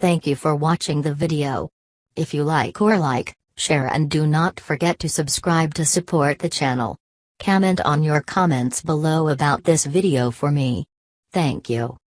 Thank you for watching the video. If you like or like, share and do not forget to subscribe to support the channel. Comment on your comments below about this video for me. Thank you.